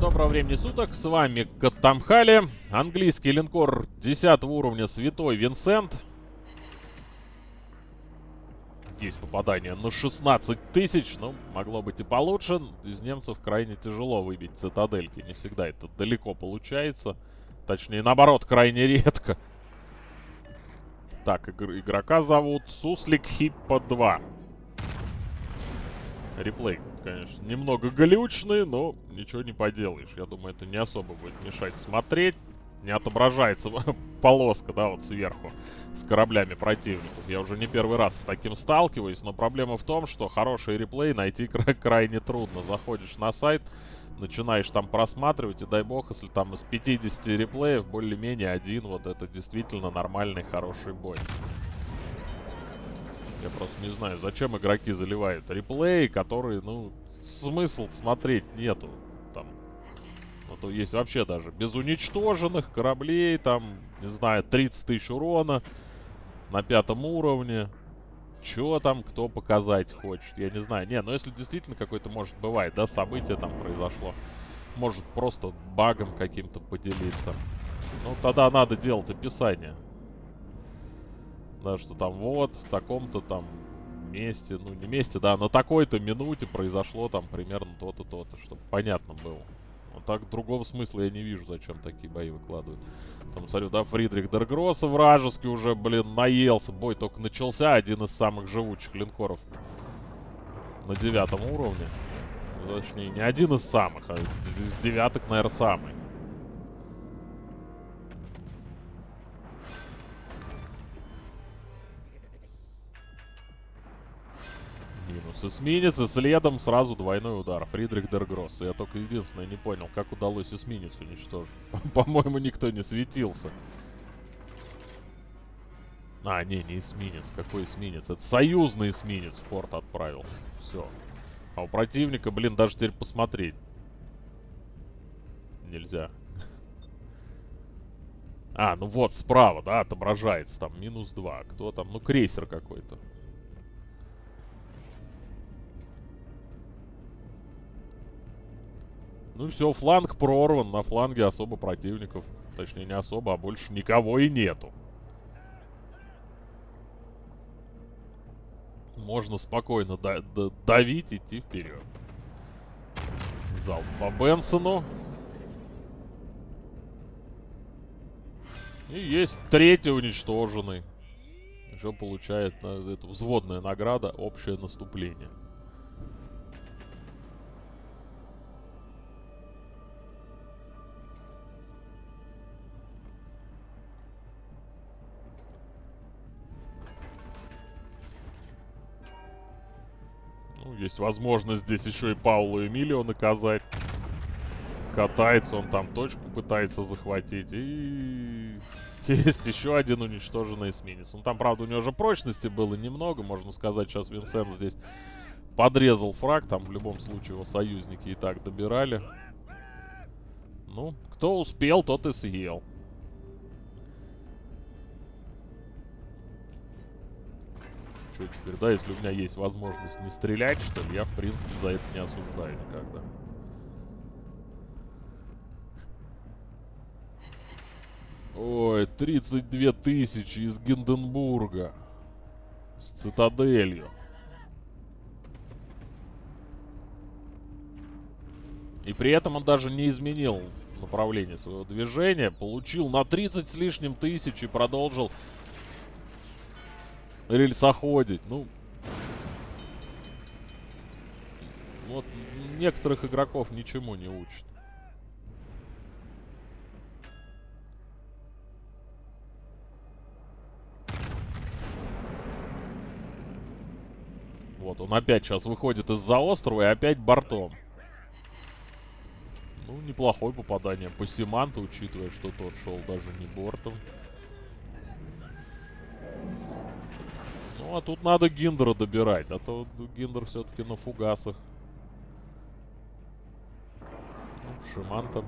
Доброго времени суток, с вами Катамхали, английский линкор 10 уровня Святой Винсент. Есть попадание на 16 тысяч, ну, могло быть и получше. Из немцев крайне тяжело выбить цитадельки, не всегда это далеко получается. Точнее, наоборот, крайне редко. Так, игр игрока зовут Суслик Хиппа 2. Реплей, конечно, немного глючный, но ничего не поделаешь. Я думаю, это не особо будет мешать смотреть. Не отображается полоска, да, вот сверху с кораблями противников. Я уже не первый раз с таким сталкиваюсь, но проблема в том, что хороший реплей найти кра крайне трудно. Заходишь на сайт, начинаешь там просматривать, и дай бог, если там из 50 реплеев более-менее один, вот это действительно нормальный, хороший бой. Я просто не знаю, зачем игроки заливают реплеи, которые, ну, смысл смотреть нету. Там, ну, то есть вообще даже без уничтоженных кораблей, там, не знаю, 30 тысяч урона на пятом уровне. Чё там кто показать хочет, я не знаю. Не, ну если действительно какой-то, может, бывает, да, событие там произошло. Может, просто багом каким-то поделиться. Ну, тогда надо делать описание да, что там вот, в таком-то там месте, ну не месте, да, на такой-то минуте произошло там примерно то-то, то-то, чтобы понятно было. Вот так другого смысла я не вижу, зачем такие бои выкладывают. Там, смотрю, да, Фридрих Дергросса вражеский уже, блин, наелся. Бой только начался, один из самых живучих линкоров на девятом уровне. Точнее, не один из самых, а из девяток, наверное, самый. Минус эсминец, и следом сразу двойной удар. Фридрих Дергросс. Я только единственное не понял, как удалось эсминец уничтожить. По-моему, никто не светился. А, не, не эсминец. Какой эсминец? Это союзный эсминец в порт отправился. Все. А у противника, блин, даже теперь посмотреть нельзя. А, ну вот, справа, да, отображается. Там минус 2. Кто там? Ну, крейсер какой-то. Ну все, фланг прорван. На фланге особо противников. Точнее, не особо, а больше никого и нету. Можно спокойно да да давить, идти вперед. Залп по Бенсону. И есть третий уничтоженный. Еще получает на, это взводная награда общее наступление. Есть возможность здесь еще и Паулу Эмилио наказать. Катается, он там точку пытается захватить. И есть еще один уничтоженный эсминец. Ну там, правда, у него же прочности было немного. Можно сказать, сейчас Винсент здесь подрезал фраг. Там в любом случае его союзники и так добирали. Ну, кто успел, тот и съел. Что теперь, да, если у меня есть возможность не стрелять, что ли, я, в принципе, за это не осуждаю никогда. Ой, 32 тысячи из Гинденбурга. С цитаделью. И при этом он даже не изменил направление своего движения. Получил на 30 с лишним тысяч и продолжил рельсоходить. Ну, вот некоторых игроков ничему не учат. Вот, он опять сейчас выходит из-за острова и опять бортом. Ну, неплохое попадание по Симанту, учитывая, что тот шел даже не бортом. Ну, а тут надо Гиндера добирать, а то Гиндер все-таки на фугасах. Ну, Шиманта.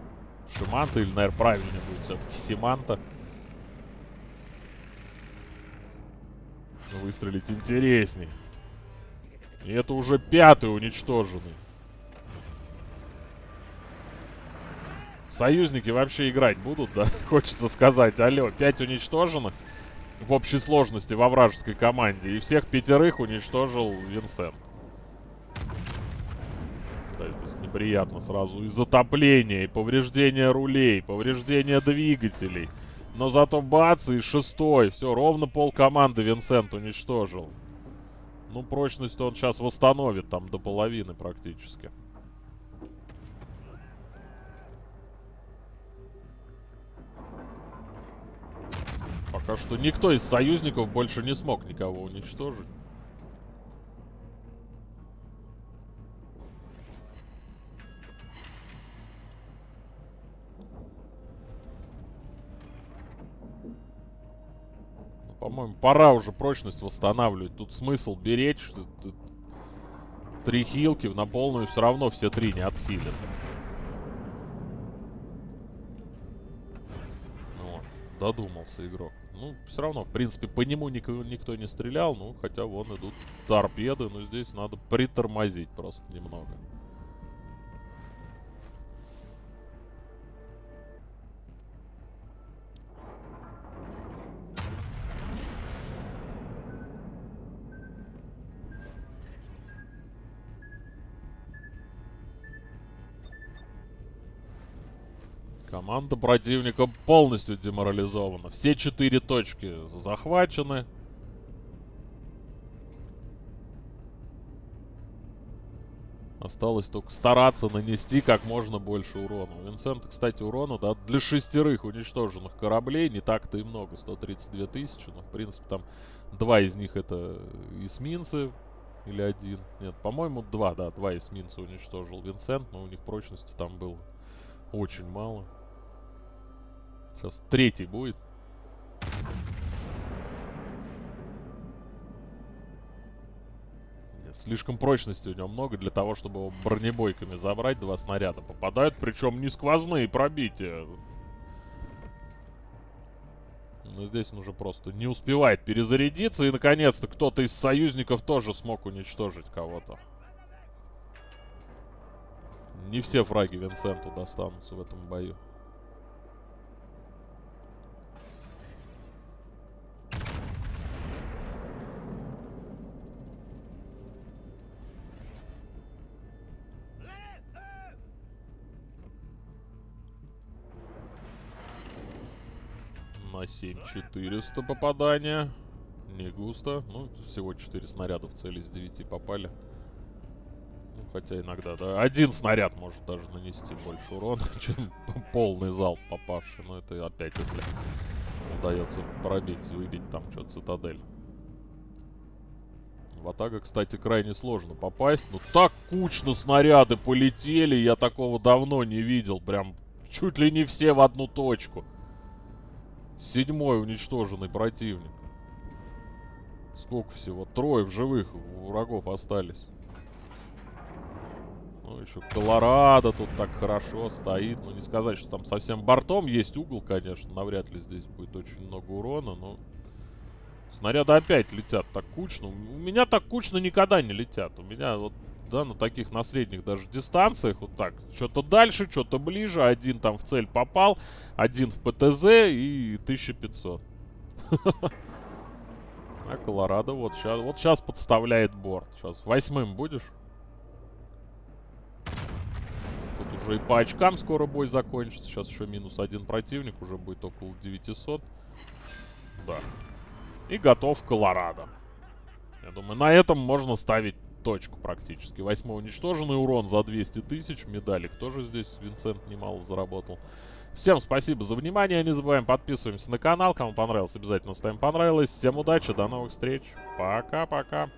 Шиманта, или, наверное, правильнее будет все-таки Симанта. Выстрелить интересней. И это уже пятый уничтоженный. Союзники вообще играть будут, да? Хочется сказать. Алло, 5 уничтоженных в общей сложности во вражеской команде. И всех пятерых уничтожил Винсент. Да, здесь неприятно сразу. И затопление, и повреждение рулей, повреждение двигателей. Но зато бац, и шестой. Все, ровно пол команды Винсент уничтожил. Ну, прочность он сейчас восстановит там до половины практически. Пока что никто из союзников больше не смог никого уничтожить. Ну, по-моему, пора уже прочность восстанавливать. Тут смысл беречь. Три хилки на полную все равно все три не отхилят. Додумался игрок. Ну, все равно, в принципе, по нему никто, никто не стрелял. Ну, хотя вон идут торпеды. Но здесь надо притормозить просто немного. Команда противника полностью деморализована. Все четыре точки захвачены. Осталось только стараться нанести как можно больше урона. У Винсента, кстати, урона, да, для шестерых уничтоженных кораблей не так-то и много. 132 тысячи, но, в принципе, там два из них это эсминцы. Или один. Нет, по-моему, два, да, два эсминца уничтожил Винсент, но у них прочности там было очень мало. Сейчас третий будет. Слишком прочности у него много для того, чтобы его бронебойками забрать. Два снаряда попадают, причем не сквозные пробития. Но здесь он уже просто не успевает перезарядиться. И, наконец-то, кто-то из союзников тоже смог уничтожить кого-то. Не все фраги Винсенту достанутся в этом бою. На 7400 попадания. Не густо. Ну, всего 4 снаряда в цели из 9 попали. Ну, хотя иногда, да. Один снаряд может даже нанести больше урона, чем полный залп попавший. Но это опять, если удается пробить, выбить там что-то цитадель. В атака, кстати, крайне сложно попасть. Ну, так кучно снаряды полетели. Я такого давно не видел. Прям чуть ли не все в одну точку. Седьмой уничтоженный противник. Сколько всего? Трое в живых врагов остались. Ну, еще Колорадо тут так хорошо стоит. Ну, не сказать, что там совсем бортом есть угол, конечно. Навряд ли здесь будет очень много урона, но... Снаряды опять летят так кучно. У меня так кучно никогда не летят. У меня вот, да, на таких, на средних даже дистанциях вот так. Что-то дальше, что-то ближе. Один там в цель попал. Один в ПТЗ и 1500. А Колорадо вот сейчас, вот сейчас подставляет борт. Сейчас восьмым будешь? Тут уже и по очкам скоро бой закончится. Сейчас еще минус один противник. Уже будет около 900. Да. И готов Колорадо. Я думаю, на этом можно ставить точку практически. Восьмой уничтоженный урон за 200 тысяч. Медалик тоже здесь Винсент немало заработал. Всем спасибо за внимание. Не забываем подписываемся на канал. Кому понравилось, обязательно ставим понравилось. Всем удачи, до новых встреч. Пока-пока.